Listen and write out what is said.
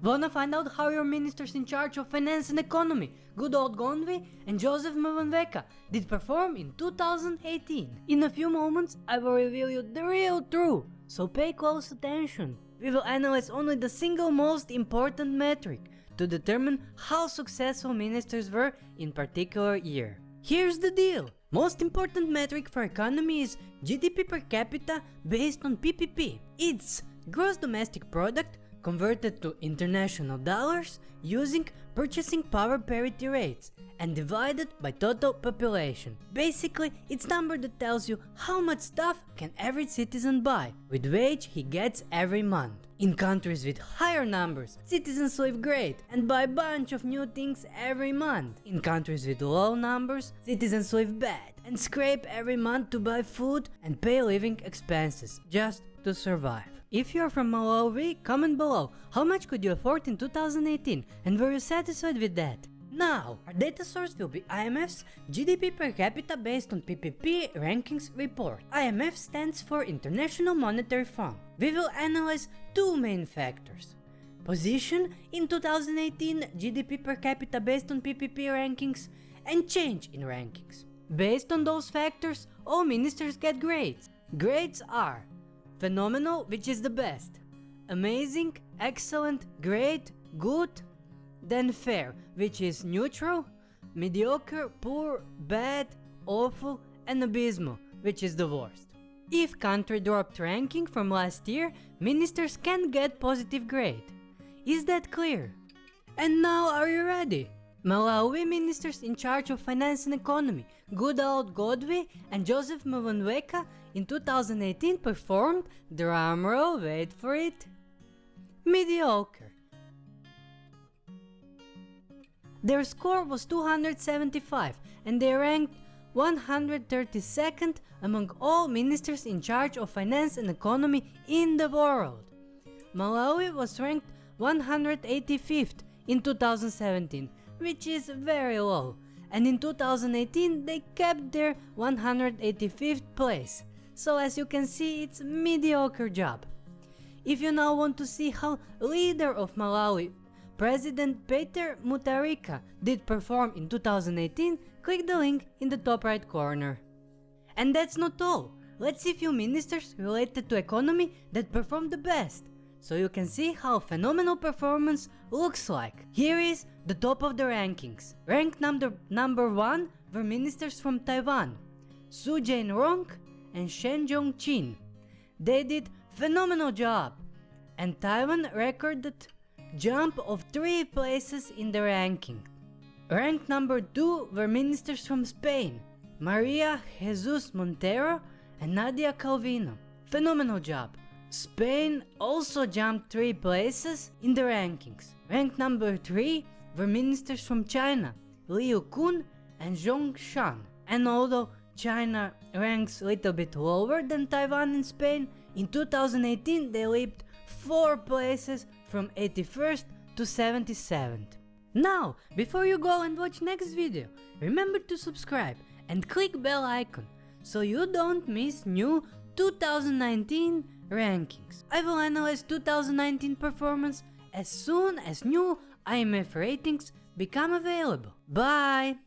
Wanna find out how your ministers in charge of finance and economy, Goodall Gondwe and Joseph Mwanamvekha, did perform in 2018? In a few moments, I will reveal you the real truth, so pay close attention. We will analyze only the single most important metric to determine how successful ministers were in particular year. Here's the deal. Most important metric for economy is GDP per capita based on PPP. It's gross domestic product converted to international dollars using purchasing power parity rates and divided by total population. Basically, it's number that tells you how much stuff can every citizen buy with wage he gets every month. In countries with higher numbers, citizens live great and buy a bunch of new things every month. In countries with low numbers, citizens live bad and scrape every month to buy food and pay living expenses just to survive. If you're from Malawi, comment below how much could you afford in 2018 and were you satisfied with that? Now, our data source will be IMF's GDP per capita based on PPP rankings report. IMF stands for International Monetary Fund. We will analyze two main factors. Position in 2018 GDP per capita based on PPP rankings and change in rankings. Based on those factors, all ministers get grades. Grades are Phenomenal, which is the best. Amazing, excellent, great, good. Then fair, which is neutral. Mediocre, poor, bad, awful, and abysmal, which is the worst. If country dropped ranking from last year, ministers can get positive grade. Is that clear? And now are you ready? Malawi ministers in charge of finance and economy, Goodall Gondwe and Joseph Mwanamvekha in 2018 performed, drumroll, wait for it, mediocre. Their score was 275 and they ranked 132nd among all ministers in charge of finance and economy in the world. Malawi was ranked 185th in 2017 which is very low, and in 2018 they kept their 185th place, so as you can see it's mediocre job. If you now want to see how leader of Malawi, President Peter Mutharika did perform in 2018, click the link in the top right corner. And that's not all, let's see few ministers related to economy that performed the best so you can see how phenomenal performance looks like. Here is the top of the rankings. Ranked number, number 1 were ministers from Taiwan, Su Jain-rong and Shen Jong-chin. They did phenomenal job and Taiwan recorded jump of 3 places in the ranking. Ranked number 2 were ministers from Spain, Maria Jesus Montero and Nadia Calvino. Phenomenal job. Spain also jumped 3 places in the rankings. Ranked number 3 were ministers from China, Liu Kun and Zhong Shan. And although China ranks a little bit lower than Taiwan and Spain, in 2018 they leaped 4 places from 81st to 77th. Now, before you go and watch next video, remember to subscribe and click bell icon so you don't miss new 2019 rankings. I will analyze 2019 performance as soon as new IMF ratings become available. Bye!